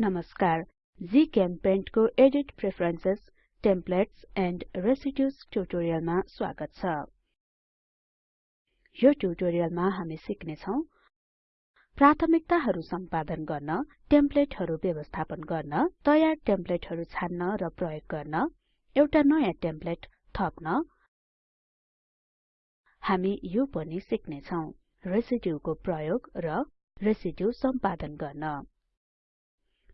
नमस्कार। जीचेम्पेन्ट को edit preferences templates and residues ट्युटोरियलमा स्वागत छ। यो ट्युटोरियलमा हामी सिक्ने छौं प्राथमिकताहरु सम्पादन गर्न टेम्पलेटहरु व्यवस्थापन गर्न तयार टेम्पलेटहरु छान्न र प्रयोग गर्न एउटा नयाँ टेम्पलेट थप्न। हामी यो पनि सिक्ने छौं रेसिड्युको प्रयोग र रेसिड्यु सम्पादन गर्न।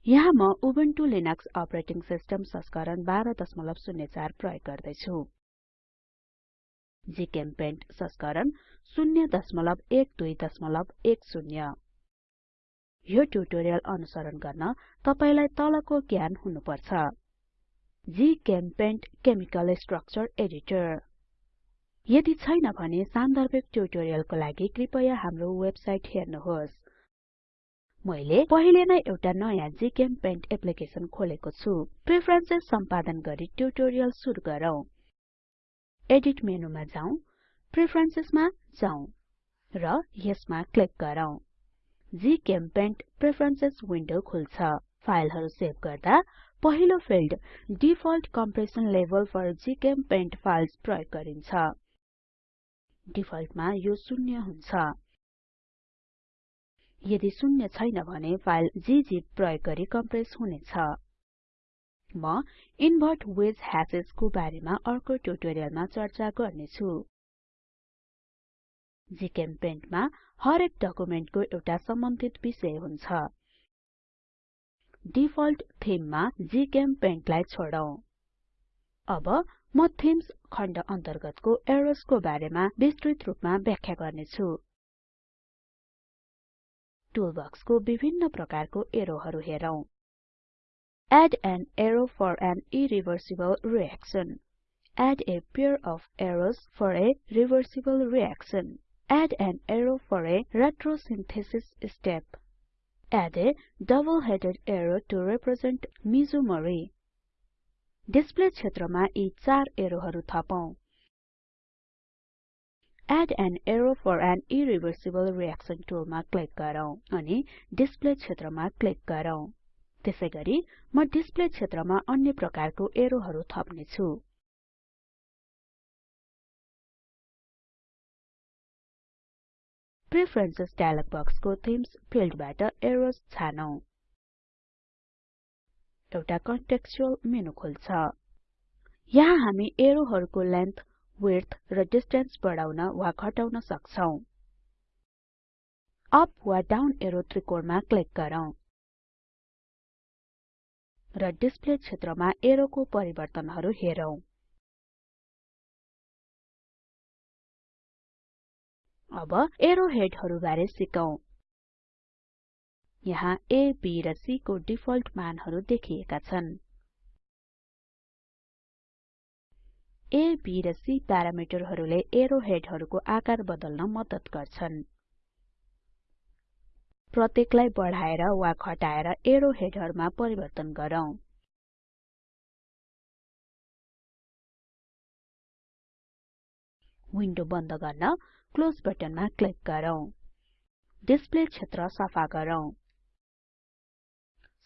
यहाँ म उबुन्टु लिनक्स अपरेटिङ सिस्टम संस्करण 1204 प्रयोग गर्दै छु जीचेम्पेन्ट संस्करण 01210 यो ट्युटोरियल अनुसरण गर्न तपाईलाई तलको ज्ञान हुनुपर्छ। GChemPaint chemical structure editor. यदि छैन भने सान्दर्भिक ट्युटोरियलको लागि कृपया हाम्रो वेबसाइट हेर्नुहोस्। मैले पहिले नै एउटा नयाँ जीचेम्पेन्ट एप्लिकेसन खोलेको छु। प्रेफरेन्सेस सम्पादन गरी ट्युटोरियल सुरु गरौँ। एडिट मेनुमा जाउँ प्रेफरेन्सेसमा जाउँ र यसमा क्लिक गरौँ। जीचेम्पेन्ट प्रेफरेन्सेस विन्डो खुल्छ। फाइलहरु सेभ गर्दा पहिलो field default compression level for GChemPaint files प्रयोग गरिन्छ। डिफल्टमा यो शून्य हुन्छ। यदि शून्य छैन भने फाइल gzip प्रयोग गरी कम्प्रेस हुनेछ। म इन्भर्ट वेज ह्याशेस को बारेमा अर्को ट्युटोरियलमा चर्चा गर्ने छु जीचेम्पेन्ट मा हरेक डकुमेन्टको एउटा सम्बन्धित विषय हुन्छ। डिफल्ट थीम मा जीचेम्पेन्ट लाई छोडौं। अब म थिम्स खण्ड अन्तर्गतको एरोस को बारेमा विस्तृत रूपमा व्याख्या गर्ने छु टुलबक्सको विभिन्न प्रकारको एरोहरु हेरौं Add an arrow for an irreversible reaction. Add a pair of arrows for a reversible reaction. Add an arrow for a retrosynthesis step. Add a double-headed arrow to represent mesomery. Display क्षेत्रमा यी चार एरोहरु थपौं Add an arrow for an irreversible reaction टुलमा click गरौँ अनि display क्षेत्रमा click गरौँ। त्यसैगरी म डिस्प्ले क्षेत्रमा अन्य प्रकारको एरोहरु थप्ने छु प्रेफरेन्सेस डायलग बक्सको थिम्स फिल्डबाट एरोज छानौं। एउटा कन्टेक्स्चुअल मेनु खुल्छ। यहाँ हामी एरोहरुको लेन्थ विड्थ र डिस्टेन्स बढाउन वा घटाउन सक्छौं। अप वा डाउन एरो त्रिकोणमा क्लिक गरौँ। र डिस्प्ले क्षेत्रमा एरोको परिवर्तनहरु हेरौं। अब एरो हेडहरु बारे सिकौं। यहाँ A, B र C को डिफल्ट मानहरु देखिएका छन्। A, B र C प्यारामिटरहरूले एरो हेडहरुको आकार बदल्न मद्दत गर्छन्। प्रत्येकलाई बढाएर वा घटाएर एरो हेडहरुमा परिवर्तन गरौँ। विन्डो बन्द गर्न क्लोज बटनमा क्लिक गरौँ। डिस्प्ले क्षेत्र सफा गरौँ।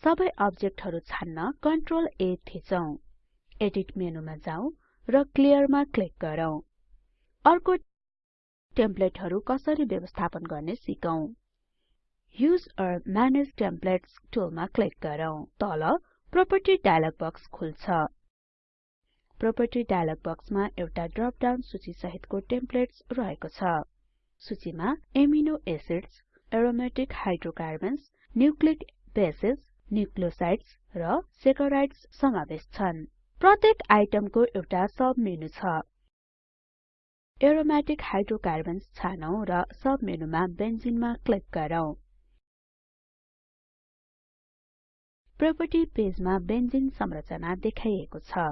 सबै अब्जेक्टहरु छान्न कन्ट्रोल A थिचौं। एडिट मेनुमा जाउँ र क्लियरमा क्लिक गरौँ। अर्को टेम्पलेटहरु कसरी व्यवस्थापन गर्ने सिकौं। युज ओर म्यानेज टेम्पलेट्स टुलमा क्लिक गरौँ। तल प्रोपर्टी डायलग बक्स खुल्छ। प्रोपर्टी डायलग बक्समा एउटा ड्रप डाउन सूची सहितको टेम्पलेट्स रहेको छ। सूचीमा amino acids aromatic hydrocarbons nucleic bases nucleosides र सेकेराइड्स समावेश छन्। प्रत्येक आइटमको एउटा सब मेनु छ। एरोमेटिक हाइड्रोकार्बन्स छानौं र सब मेनुमा बेन्जिनमा क्लिक गरौँ। प्रोपर्टी पेजमा बेन्जिन संरचना देखाइएको छ।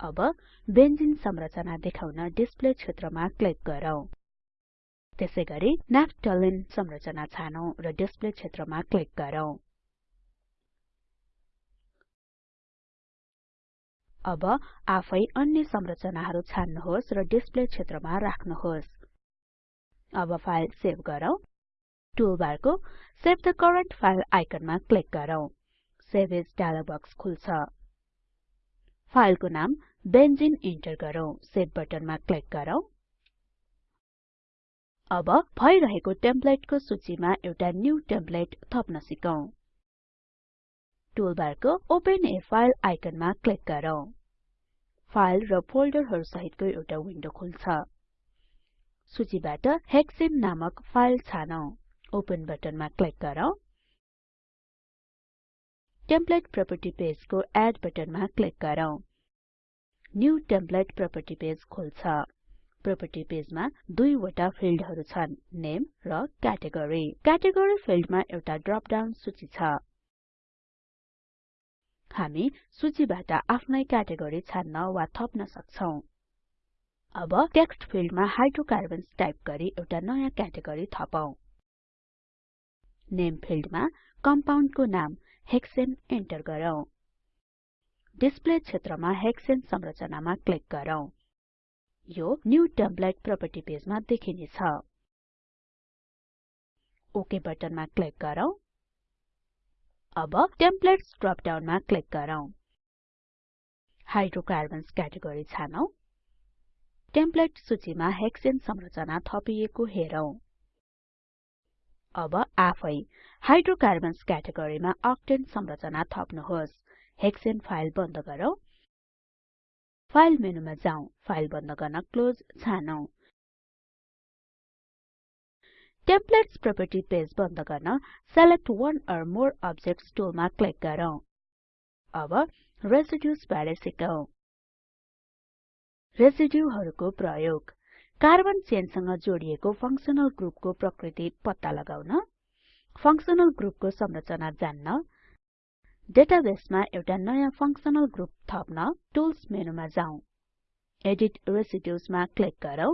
अब बेन्जिन संरचना देखाउन डिस्प्ले क्षेत्रमा क्लिक गरौँ। त्यसैगरी नाफ्टलिन संरचना छानौं र डिस्प्ले क्षेत्रमा क्लिक गरौँ। अब आफै अन्य संरचनाहरु छान्नुहोस् र डिस्प्ले क्षेत्रमा राख्नुहोस्। अब फाइल सेभ गरौँ। टुलबारको सेभ द करेन्ट फाइल आइकनमा क्लिक गरौँ। सेभ एज डायलग बक्स खुल्छ। फाइलको नाम बेन्जिन इन्टर गरौँ। सेभ बटनमा क्लिक गरौँ। अब भइरहेको टेम्प्लेटको सूचीमा एउटा न्यू टेम्प्लेट थप्न सिकौं। टुलबारको ओपन ए फाइल आइकनमा क्लिक गरौँ। फाइल र फोल्डरहरु सहितको एउटा विन्डो खुल्छ। सूचीबाट हेक्सेन नामक फाइल छानौं। ओपन बटनमा क्लिक गरौँ। टेम्प्लेट प्रोपर्टी पेजको एड बटनमा क्लिक गरौँ। न्यू टेम्प्लेट प्रोपर्टी पेज खुल्छ। प्रोपर्टी पेजमा दुईवटा फिल्डहरु छन्। नेम र क्याटेगोरी क्याटेगोरी फिल्डमा एउटा ड्रप डाउन सूची छ। हामी सूचीबाट आफ्नै क्याटेगोरी छान्न वा थप्न सक्छौं। अब टेक्स्ट फिल्डमा हाइड्रोकार्बन्स टाइप गरी एउटा नयाँ क्याटेगोरी थपौं। नेम फिल्डमा कम्पाउन्डको नाम हेक्सेन एन्टर गरौँ। डिस्प्ले क्षेत्रमा हेक्सेन संरचनामा क्लिक गरौँ। यो न्यू टेम्प्लेट प्रोपर्टी पेजमा देखिनेछ। ओके बटनमा क्लिक गरौँ। अब टेम्प्लेट्स ड्रप डाउनमा क्लिक गरौँ। हाइड्रोकार्बन्स क्याटेगोरी छानौं। टेम्प्लेट सूचीमा हेक्सेन संरचना थपिएको हेरौं। अब आफै हाइड्रोकार्बन्स क्याटेगोरीमा अक्टेन संरचना थप्नुहोस्। हेक्सेन फाइल बन्द गरौँ। फाइल मेनुमा जाउँ फाइल बन्द गर्न क्लोज छानौं। टेम्प्लेट्स प्रोपर्टी पेज बन्द गर्न one or more objects टुलमा क्लिक गरौँ। अब रेसिड्युज बारे सिकौं। रेसिड्युहरुको प्रयोग। कार्बन चेनसँग जोडिएको फंक्सनल ग्रुपको प्रकृति पत्ता लगाउन फंक्सनल ग्रुपको संरचना जान्न डेटाबेसमा एउटा नयाँ फंक्सनल ग्रुप थप्न टुल्स मेनुमा जाउँ। एडिट रेसिड्युज मा क्लिक गरौँ।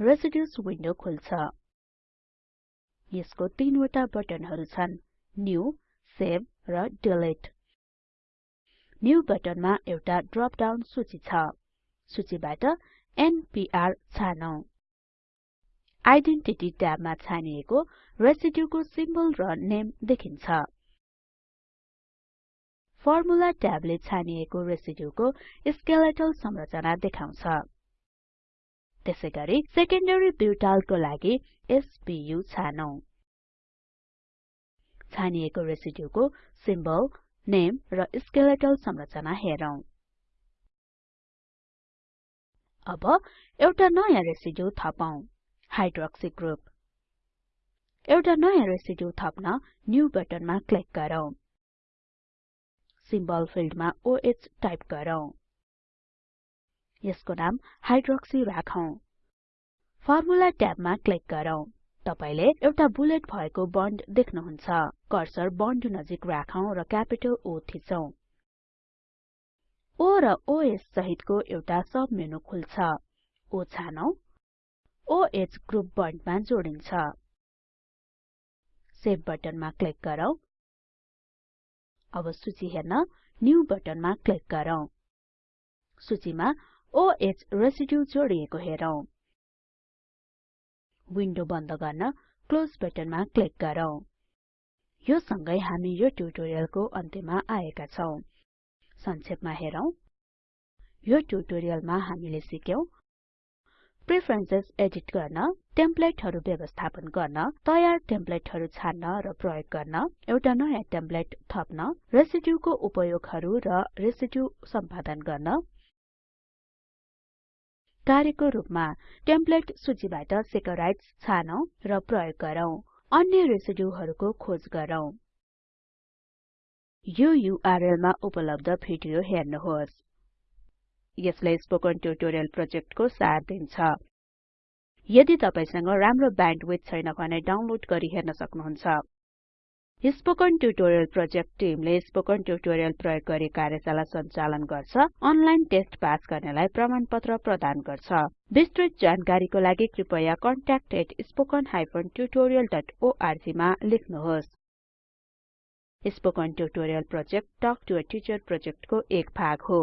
रेसिड्युज विन्डो खुल्छ। यसको तीनवटा बटनहरु छन्। न्यू सेभ र डिलिट न्यू बटनमा एउटा ड्रप डाउन सूची छ। सूचीबाट एनपीआर छानौं। आइडेन्टिटी ट्याबमा छानिएको रेसिड्युको सिम्बल र नेम देखिन्छ। फर्मुला ट्याबले छानिएको रेसिड्युको स्केलेटल संरचना देखाउँछ। त्यसैगरी सेकेन्डरी ब्युटालको लागि एसपीयू छानौं। छानिएको रेसिड्युको सिम्बल नेम र स्केलेटल संरचना हेरौं। अब एउटा नयाँ रेसिड्यु थपौं हाइड्रोक्सी ग्रुप एउटा नयाँ रेसिड्यु थप्न न्यू बटनमा क्लिक गरौँ। सिम्बल फिल्डमा ओह टाइप गरौँ। यसको नाम हाइड्रोक्सी राखौं फर्मुला ट्याबमा क्लिक गरौँ। तपाईले एउटा बुलेट भएको बन्ड देख्नुहुन्छ। कर्सर बन्ड नजिक राखौं र क्यापिटल O थिचौं। O र OS सहितको एउटा सब मेनु खुल्छ। O छानौं। OH ग्रुप बन्डमा जोडिन्छ। सेभ बटनमा क्लिक गरौँ। अब सूची हेर्न न्यू बटनमा क्लिक गरौँ। सूचीमा OH रेसिड्यु जोडिएको हेरौं। विन्डो बन्द गर्न क्लोज बटनमा क्लिक गरौँ। यो सँगै हामी यो ट्युटोरियलको अन्त्यमा आएका छौं। संक्षेपमा हेरौं। यो ट्युटोरियलमा हामीले सिक्यौं प्रेफरेन्सेस एडिट गर्न टेम्प्लेटहरु व्यवस्थापन गर्न तयार टेम्प्लेटहरु छान्न र प्रयोग गर्न एउटा नयाँ टेम्प्लेट थप्न रेसिड्युको उपयोगहरु र रेसिड्यु सम्पादन गर्न कार्यको रूपमा टेम्प्लेट सूचीबाट सेकराइड्स छानौं र प्रयोग गरौँ। अन्य रेसिड्युहरुको खोज गरौँ। यो युआरएल मा उपलब्ध भिडियो हेर्नुहोस्। यसले स्पोकन ट्युटोरियल प्रोजेक्टको सार दिन्छ। यदि तपाईसँग राम्रो ब्यान्डविड्थ छैन भने डाउनलोड गरी हेर्न सक्नुहुन्छ। स्पोकन ट्युटोरियल प्रोजेक्ट टिमले स्पोकन ट्युटोरियल प्रयोग गरी कार्यशाला सञ्चालन गर्छ अनलाइन टेस्ट पास गर्नेलाई प्रमाणपत्र प्रदान गर्छ। विस्तृत जानकारीको लागि कृपया contact@spoken tutorialorg मा लेख्नुहोस्। Spoken tutorial project talk to a teacher प्रोजेक्टको एक भाग हो।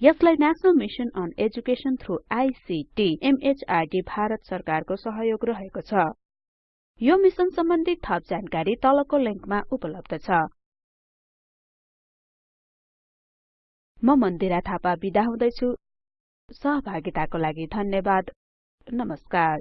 यसलाई national mission on education through ICT MHRD Bharat सरकारको सहयोग रहेको छ। यो मिशन सम्बन्धी थप जानकारी तलको लिंकमा उपलब्ध छ। म मन्दिरा थापा बिदा हुँदैछु। सहभागिताको लागि धन्यवाद। नमस्कार।